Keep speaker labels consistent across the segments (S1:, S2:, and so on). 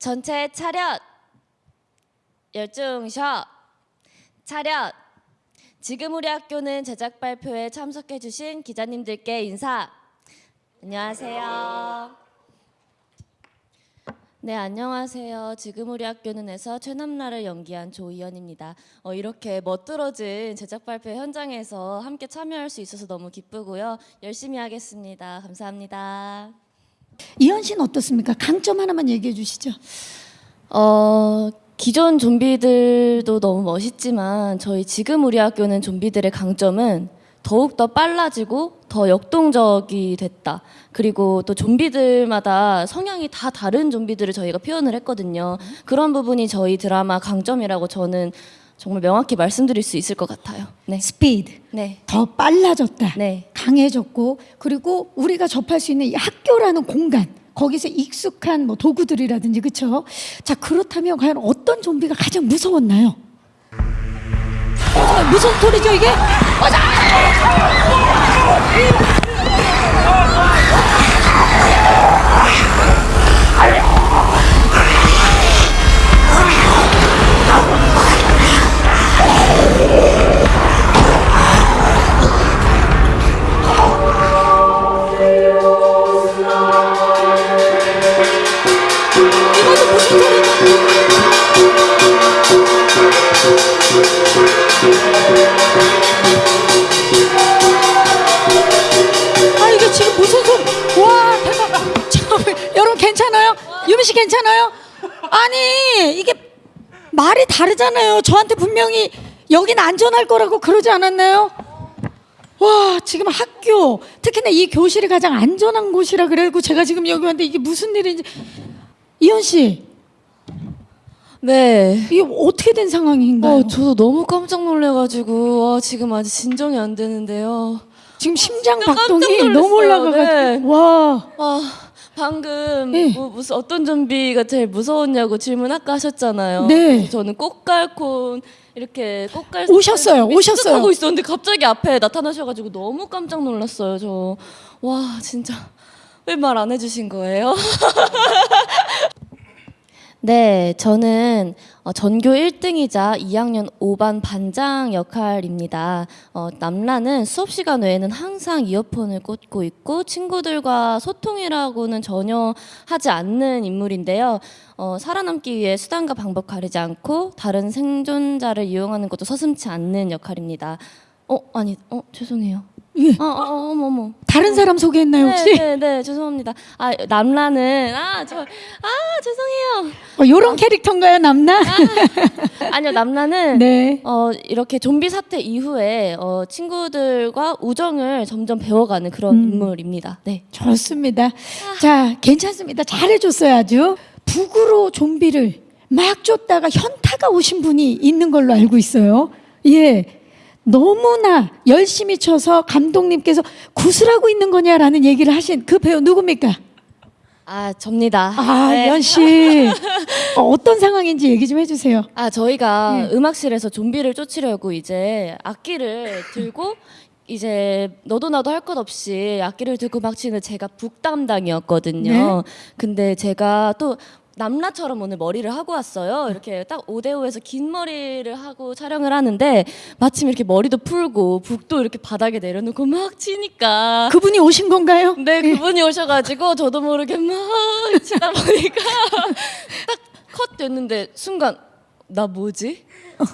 S1: 전체 차렷. 열중셔. 차렷. 지금 우리 학교는 제작 발표에 참석해 주신 기자님들께 인사. 안녕하세요. 네, 안녕하세요. 지금 우리 학교는에서 최남라를 연기한 조이연입니다. 어, 이렇게 멋들어진 제작 발표 현장에서 함께 참여할 수 있어서 너무 기쁘고요. 열심히 하겠습니다. 감사합니다.
S2: 이현 씨는 어떻습니까? 강점 하나만 얘기해 주시죠.
S1: 어, 기존 좀비들도 너무 멋있지만 저희 지금 우리 학교는 좀비들의 강점은 더욱 더 빨라지고 더 역동적이 됐다. 그리고 또 좀비들마다 성향이 다 다른 좀비들을 저희가 표현을 했거든요. 그런 부분이 저희 드라마 강점이라고 저는 정말 명확히 말씀드릴 수 있을 것 같아요. 네.
S2: 스피드
S1: 네.
S2: 더 빨라졌다.
S1: 네.
S2: 강해졌고 그리고 우리가 접할 수 있는 이 학교라는 공간 거기서 익숙한 뭐 도구들이라든지 그렇죠. 자 그렇다면 과연 어떤 좀비가 가장 무서웠나요? 어, 무슨 소리죠 이게? 이것 아 이게 지금 무슨 소리? 와 대박! 참, 여러분 괜찮아요? 유미 씨 괜찮아요? 아니 이게 말이 다르잖아요. 저한테 분명히 여긴 안전할 거라고 그러지 않았나요? 와 지금 학교 특히나 이 교실이 가장 안전한 곳이라 그래고 제가 지금 여기 왔는데 이게 무슨 일인지 이현 씨
S1: 네.
S2: 이게 어떻게 된 상황인가요?
S1: 어, 저도 너무 깜짝 놀래가지고 와, 지금 아직 진정이 안 되는데요.
S2: 지금 심장 박동이. 너무 올라가가지고
S1: 네.
S2: 와
S1: 아, 방금
S2: 네.
S1: 뭐, 무슨 어떤 좀비가 제일 무서웠냐고 질문 아까 하셨잖아요.
S2: 네.
S1: 저는 꽃갈콘 이렇게 꽃갈
S2: 오셨어요, 오셨어요.
S1: 하고 있었는데 갑자기 앞에 나타나셔가지고 너무 깜짝 놀랐어요. 저 와 진짜 왜 말 안 해주신 거예요? 네, 저는 어, 전교 1등이자 2학년 5반 반장 역할입니다. 어, 남라는 수업 시간 외에는 항상 이어폰을 꽂고 있고 친구들과 소통이라고는 전혀 하지 않는 인물인데요. 어, 살아남기 위해 수단과 방법 가리지 않고 다른 생존자를 이용하는 것도 서슴지 않는 역할입니다. 어, 아니, 어, 죄송해요.
S2: 예.
S1: 어, 어, 어, 어머, 어머.
S2: 다른 사람 소개했나요 혹시?
S1: 네, 네, 네, 죄송합니다. 아, 남라는 아, 저, 아, 죄송해요.
S2: 어, 요런 캐릭터인가요 남나?
S1: 아니요, 남라는
S2: 네.
S1: 어, 이렇게 좀비 사태 이후에 어, 친구들과 우정을 점점 배워가는 그런
S2: 음.
S1: 인물입니다. 네.
S2: 좋습니다. 자 괜찮습니다. 잘해줬어요 아주. 북으로 좀비를 막 쫓다가 현타가 오신 분이 있는 걸로 알고 있어요. 예. 너무나 열심히 쳐서 감독님께서 구슬하고 있는 거냐라는 얘기를 하신 그 배우 누굽니까?
S1: 아, 접니다.
S2: 아,
S1: 네.
S2: 연 씨. 어, 어떤 상황인지 얘기 좀 해주세요.
S1: 아, 저희가
S2: 네.
S1: 음악실에서 좀비를 쫓으려고 이제 악기를 들고 이제 너도 나도 할 것 없이 악기를 들고 막 치는 제가 북 담당이었거든요.
S2: 네.
S1: 근데 제가 또 남라처럼 오늘 머리를 하고 왔어요. 이렇게 딱 5대5에서 긴 머리를 하고 촬영을 하는데 마침 이렇게 머리도 풀고 북도 이렇게 바닥에 내려놓고 막 치니까
S2: 그분이 오신 건가요?
S1: 네, 그분이 오셔가지고 저도 모르게 막 치다 보니까 딱 컷 됐는데 순간 나 뭐지?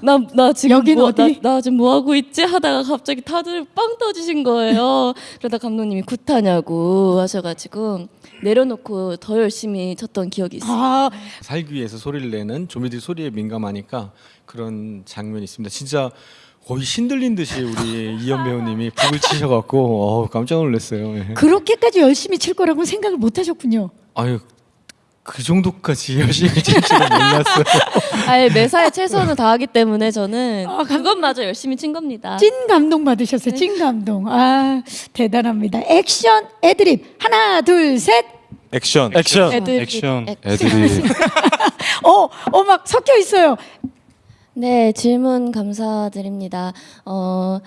S1: 나, 나 지금
S2: 여긴
S1: 뭐,
S2: 어디?
S1: 나, 나 지금 뭐 하고 있지? 하다가 갑자기 다들 빵 터지신 거예요. 그러다 감독님이 굿하냐고 하셔가지고 내려놓고 더 열심히 쳤던 기억이 있어요.
S2: 아,
S3: 살기 위해서 소리를 내는 좀비들이 소리에 민감하니까 그런 장면이 있습니다. 진짜 거의 신들린 듯이 우리 이현 배우님이 북을 치셔갖고 어우, 깜짝 놀랐어요. 예.
S2: 그렇게까지 열심히 칠 거라고 생각을 못 하셨군요.
S3: 아유 그 정도까지 열심히 칠 줄은 몰랐어요.
S1: 아예 매사에 최선을 다하기 때문에 저는
S2: 아, 감-
S1: 그것마저 열심히 친 겁니다.
S2: 찐 감동 받으셨어요.
S1: 네.
S2: 찐 감동. 아, 대단합니다. 액션 애드립. 하나, 둘, 셋.
S4: 액션
S5: 액션.
S1: 애들-
S4: 액션
S1: 액-
S4: 애들이
S2: 어, 어, 막 섞여 있어요.
S1: 네, 질문 감사드립니다. 어,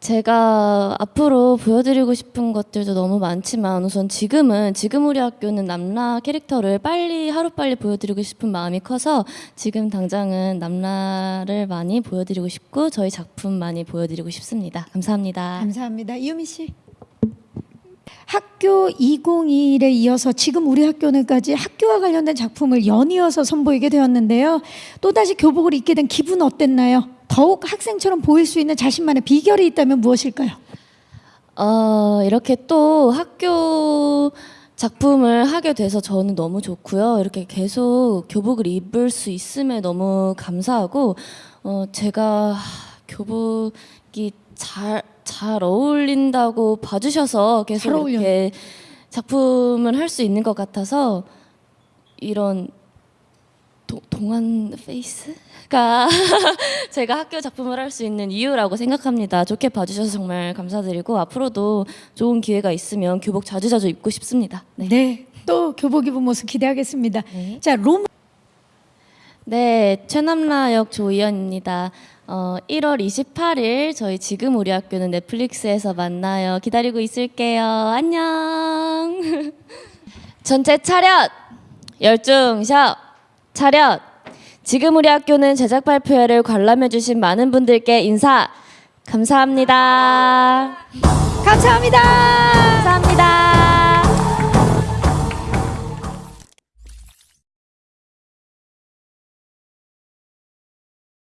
S1: 제가 앞으로 보여드리고 싶은 것들도 너무 많지만 우선 지금은 지금 우리 학교는 남라 캐릭터를 빨리 하루빨리 보여드리고 싶은 마음이 커서 지금 당장은 남라를 많이 보여드리고 싶고 저희 작품 많이 보여드리고 싶습니다. 감사합니다.
S2: 감사합니다. 이유미 씨. 학교 201에 이어서 지금 우리 학교는까지 학교와 관련된 작품을 연이어서 선보이게 되었는데요. 또다시 교복을 입게 된 기분 어땠나요? 더욱 학생처럼 보일 수 있는 자신만의 비결이 있다면 무엇일까요?
S1: 어, 이렇게 또 학교 작품을 하게 돼서 저는 너무 좋고요. 이렇게 계속 교복을 입을 수 있음에 너무 감사하고, 어, 제가 교복이 잘, 잘 어울린다고 봐주셔서
S2: 잘
S1: 계속. 이렇게 작품을 할 수 있는 것 같아서 이런 도, 동안 페이스가 제가 학교 작품을 할 수 있는 이유라고 생각합니다. 좋게 봐주셔서 정말 감사드리고 앞으로도 좋은 기회가 있으면 교복 자주자주 입고 싶습니다. 네.
S2: 네. 또 교복 입은 모습 기대하겠습니다.
S1: 네.
S2: 자, 롬
S1: 네, 최남라 역 조이연입니다. 어, 1월 28일 저희 지금 우리 학교는 넷플릭스에서 만나요. 기다리고 있을게요. 안녕. 전체 차렷. 열중셔. 차렷. 지금 우리 학교는 제작 발표회를 관람해 주신 많은 분들께 인사 감사합니다.
S2: 감사합니다.